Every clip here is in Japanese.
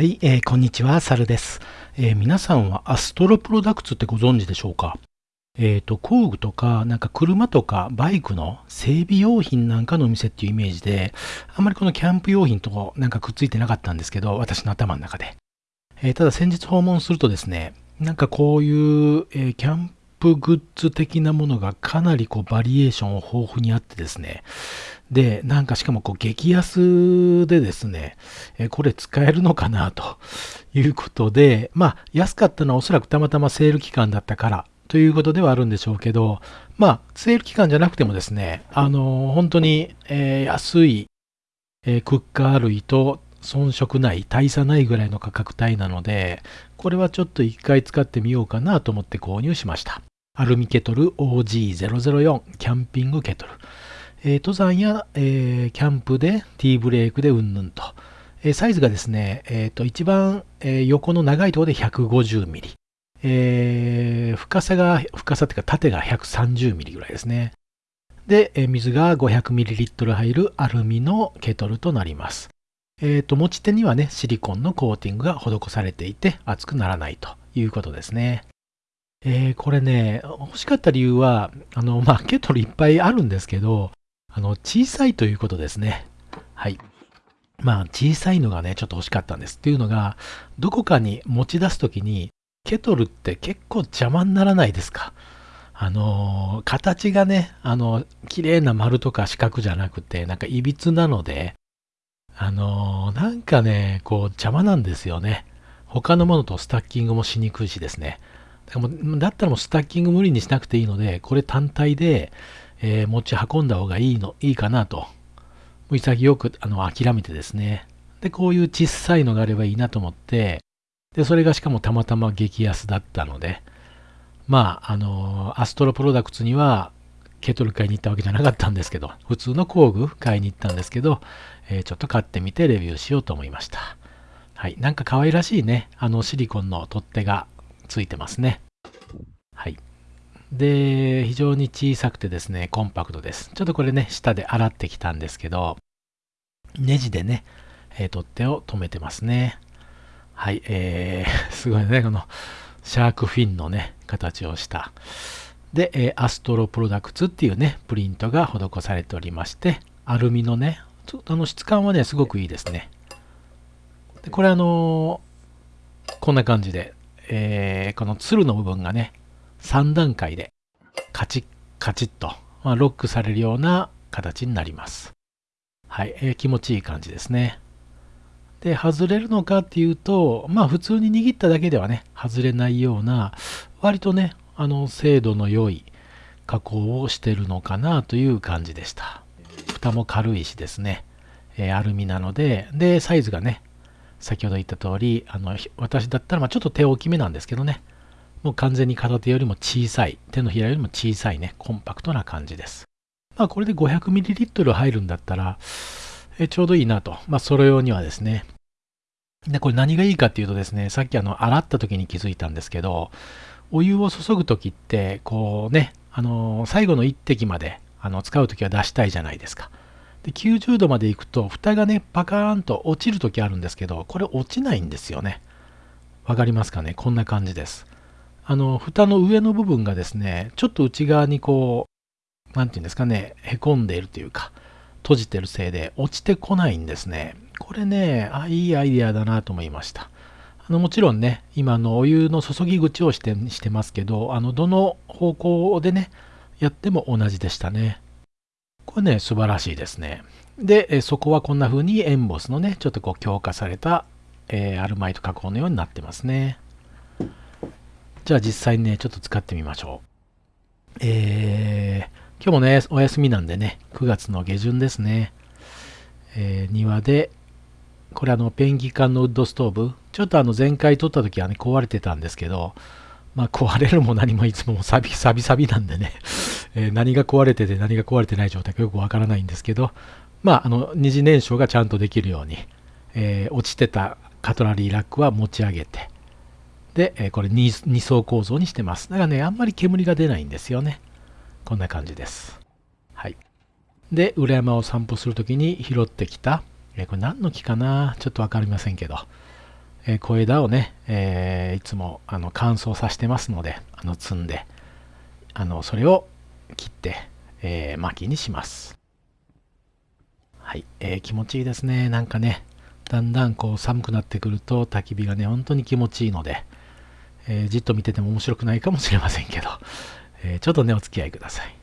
はい、えーこんにちは、サルです、えー皆さんはアストロプロダクツってご存知でしょうか？えっ、と、工具とか、なんか車とかバイクの整備用品なんかのお店っていうイメージで、あんまりこのキャンプ用品となんかくっついてなかったんですけど、私の頭の中で。えーただ先日訪問するとですね、なんかこういう、えーキャンプグッズ的なものがかなりこうバリエーション豊富にあってですね、で、なんかしかもこう激安でですね、えこれ使えるのかなということで、まあ安かったのはおそらくたまたまセール期間だったからということではあるんでしょうけど、まあセール期間じゃなくてもですね、あの本当に、え安い、えクッカー類と遜色ない、大差ないぐらいの価格帯なので、これはちょっと一回使ってみようかなと思って購入しました。アルミケトル OG004 キャンピングケトル。えー登山や、えーキャンプで T ブレークでうんぬんと。えーサイズがですね、えーと一番、え横の長いところで150ミリ。え深さが、深さっていうか縦が130ミリぐらいですね。で、えー水が 500ml 入るアルミのケトルとなります。えっ、と、持ち手にはね、シリコンのコーティングが施されていて、熱くならないということですね。えこれね、欲しかった理由は、あの、まあ、ケトルいっぱいあるんですけど、あの、小さいということですね。はい。まあ、小さいのがね、ちょっと欲しかったんです。っていうのが、どこかに持ち出すときに、ケトルって結構邪魔にならないですか？あのー形がね、あの、綺麗な丸とか四角じゃなくて、なんかいびつなので、あのーなんかね、こう邪魔なんですよね。他のものとスタッキングもしにくいしですね。だからもだったらもうスタッキング無理にしなくていいので、これ単体で、えー持ち運んだ方がいいの、いいかなと。潔くあの諦めてですね。で、こういう小さいのがあればいいなと思って、で、それがしかもたまたま激安だったので、まあ、あのアストロプロダクツには、ケトル買いに行ったわけじゃなかったんですけど、普通の工具買いに行ったんですけど、えーちょっと買ってみてレビューしようと思いました。はい。なんか可愛らしいね、あのシリコンの取っ手がついてますね。はい。で、非常に小さくてですね、コンパクトです。ちょっとこれね、下で洗ってきたんですけど、ネジでね、えー取っ手を止めてますね。はい。えー、すごいね、このシャークフィンのね、形をした。で、えーアストロプロダクツっていうね、プリントが施されておりまして、アルミのね、ちょっとあの質感はね、すごくいいですね。でこれあのーこんな感じで、えーこのツルの部分がね、3段階でカチッカチッと、まあ、ロックされるような形になります。はい、えー気持ちいい感じですね。で、外れるのかっていうと、まあ普通に握っただけではね、外れないような、割とね、あの、精度の良い加工をしてるのかなという感じでした。蓋も軽いしですね、えーアルミなので、で、サイズがね、先ほど言った通り、あの、私だったら、まあちょっと手大きめなんですけどね、もう完全に片手よりも小さい、手のひらよりも小さいね、コンパクトな感じです。まあこれで 500ml 入るんだったら、えちょうどいいなと。まあそれ用にはですね。で、これ何がいいかっていうとですね、さっきあの、洗った時に気づいたんですけど、お湯を注ぐ時って、こうね、あの最後の一滴まで、あの、使う時は出したいじゃないですか。で、90度まで行くと、蓋がね、パカーンと落ちる時あるんですけど、これ落ちないんですよね。わかりますかね？こんな感じです。あの、蓋の上の部分がですね、ちょっと内側にこう、なんていうんですかね、へこんでいるというか、閉じてるせいで落ちてこないんですね。これね、あ、いいアイデアだなと思いました。あのもちろんね、今のお湯の注ぎ口をしてしてますけど、あのどの方向でね、やっても同じでしたね。これね、素晴らしいですね。で、そこはこんな風にエンボスのね、ちょっとこう強化された、えーアルマイト加工のようになってますね。じゃあ実際にね、ちょっと使ってみましょう。えー今日もね、お休みなんでね、9月の下旬ですね。えー庭で、これあの、ペンギ缶のウッドストーブ、ちょっとあの、前回撮った時はね、壊れてたんですけど、まあ、壊れるも何もいつもサビサビサビなんでね、えー何が壊れてて何が壊れてない状態かよくわからないんですけど、まあ、あの、二次燃焼がちゃんとできるように、えー落ちてたカトラリーラックは持ち上げて、で、えーこれ 2, 二層構造にしてます。だからね、あんまり煙が出ないんですよね。こんな感じです。はい。で、裏山を散歩するときに拾ってきた、えーこれ何の木かな？ちょっとわかりませんけど、えー、小枝をね、えー、いつもあの乾燥させてますので、あの積んで、あのそれを切って、えー、薪にします。はい、えー、気持ちいいですね。なんかね、だんだんこう寒くなってくると焚き火がね、本当に気持ちいいので、えー、じっと見てても面白くないかもしれませんけど、えー、ちょっとね、お付き合いください。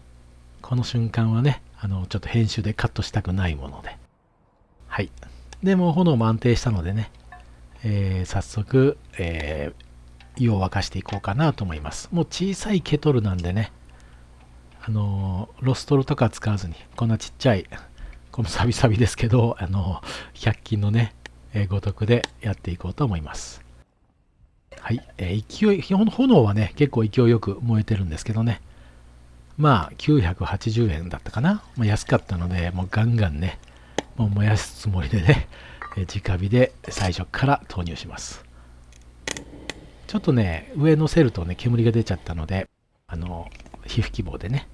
この瞬間はね、あの、ちょっと編集でカットしたくないもので。はい。でもう炎も安定したのでね、えー、早速、え、湯を沸かしていこうかなと思います。もう小さいケトルなんでね、あの、ロストルとか使わずに、こんなちっちゃいこのサビサビですけど、あの、100均のね、えー、ごとくでやっていこうと思います。はい、えー、勢い、炎はね、結構勢いよく燃えてるんですけどね。まあ、980円だったかな。まあ、安かったので、もうガンガンね、もう燃やすつもりでね、えー、直火で最初から投入します。ちょっとね、上乗せるとね、煙が出ちゃったので、あの、皮膚希望でね、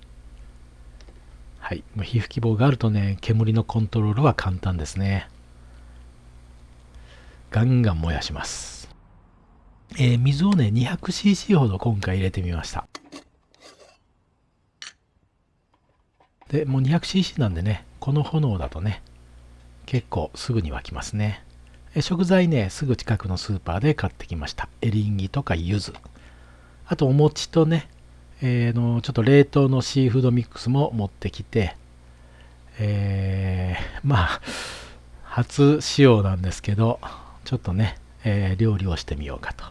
はい。皮膚希望があるとね、煙のコントロールは簡単ですね。ガンガン燃やします。えー、水をね、200cc ほど今回入れてみました。で、もう 200cc なんでね、この炎だとね、結構すぐに沸きますね。食材ね、すぐ近くのスーパーで買ってきました。エリンギとか柚子。あとお餅とね、えー、のちょっと冷凍のシーフードミックスも持ってきて、えー、まあ、初使用なんですけど、ちょっとね、えー、料理をしてみようかと。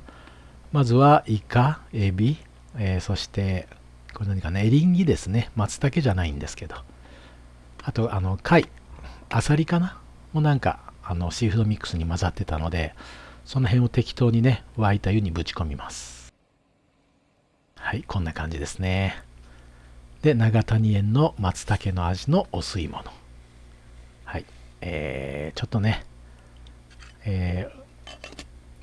まずは、イカ、エビ、えー、そして、これ何かね、エリンギですね。松茸じゃないんですけど。あと、あの、貝、アサリかな？もなんか、あの、シーフードミックスに混ざってたので、その辺を適当にね、沸いた湯にぶち込みます。はい、こんな感じですね。で、長谷園の松茸の味のお吸い物。はい、えー、ちょっとね、えー、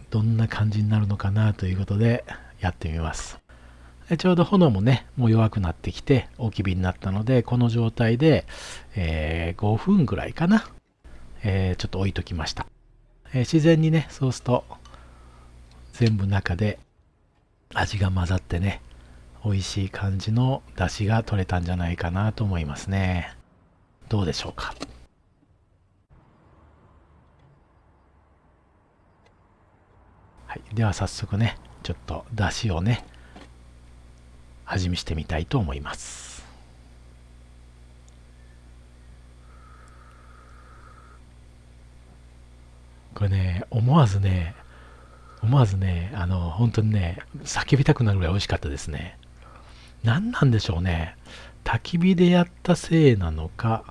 どんな感じになるのかなということでやってみます。ちょうど炎もね、もう弱くなってきて大き火になったので、この状態で、えー、5分ぐらいかな、えー、ちょっと置いときました。えー、自然にね、そうすると全部中で味が混ざってね、美味しい感じの出汁が取れたんじゃないかなと思いますね。どうでしょうか？はい、では早速ね、ちょっと出汁をね、味見してみたいと思います。これね、思わずね、思わずね、あの、本当にね、叫びたくなるぐらい美味しかったですね。何なんでしょうね。焚き火でやったせいなのか、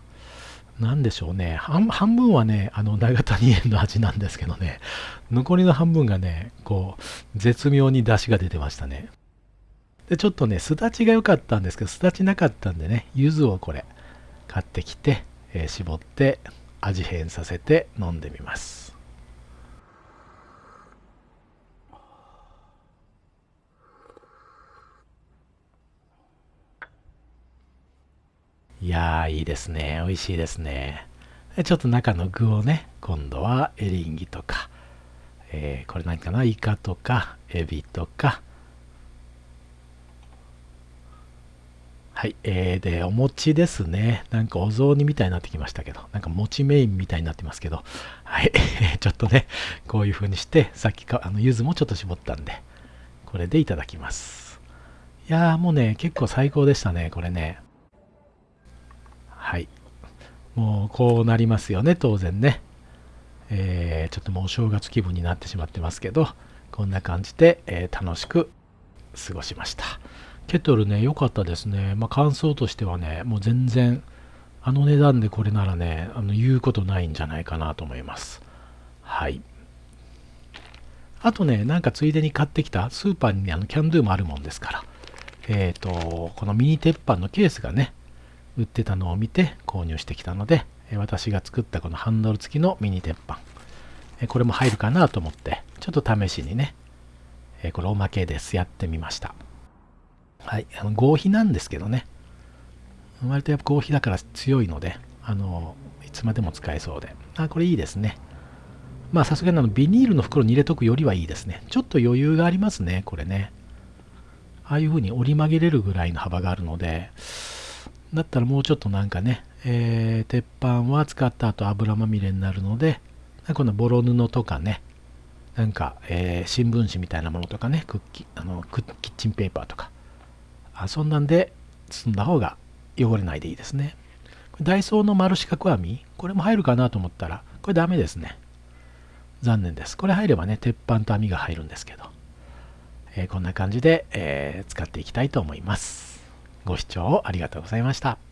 何でしょうね。半分はね、あの、長谷園の味なんですけどね、残りの半分がね、こう、絶妙に出汁が出てましたね。で、ちょっとね、すだちが良かったんですけど、すだちなかったんでね、柚子をこれ、買ってきて、えー、絞って、味変させて飲んでみます。いやー、いいですね。美味しいですね。ちょっと中の具をね、今度はエリンギとか、えー、これ何かな？イカとか、エビとか、はい、えー、で、お餅ですね。なんかお雑煮みたいになってきましたけど、なんか餅メインみたいになってますけど、はい、ちょっとね、こういう風にして、さっきか、あの、柚子もちょっと絞ったんで、これでいただきます。いやー、もうね、結構最高でしたね、これね。はい。もうこうなりますよね、当然ね。えー、ちょっともうお正月気分になってしまってますけど、こんな感じで、えー、楽しく過ごしました。ケトルね、良かったですね。まあ、感想としてはね、もう全然、あの値段でこれならね、あの言うことないんじゃないかなと思います。はい。あとね、なんかついでに買ってきたスーパーに、ね、あのキャンドゥもあるもんですから、えっ、ー、と、このミニ鉄板のケースがね、売ってたのを見て購入してきたので、私が作ったこのハンドル付きのミニ鉄板、これも入るかなと思って、ちょっと試しにね、これおまけです。やってみました。はい。あの合皮なんですけどね。割とやっぱ合皮だから強いので、あの、いつまでも使えそうで。あ、これいいですね。まあさすがにあのビニールの袋に入れとくよりはいいですね。ちょっと余裕がありますね、これね。ああいう風に折り曲げれるぐらいの幅があるので、だったらもうちょっとなんかね、えー、鉄板は使った後油まみれになるので、このボロ布とかね、なんか、えー、新聞紙みたいなものとかね、クッキあのキッチンペーパーとか、あそんなんで包んだ方が汚れないでいいですね。ダイソーの丸四角網、これも入るかなと思ったら、これダメですね。残念です。これ入ればね、鉄板と網が入るんですけど、えー、こんな感じで、えー、使っていきたいと思います。ご視聴ありがとうございました。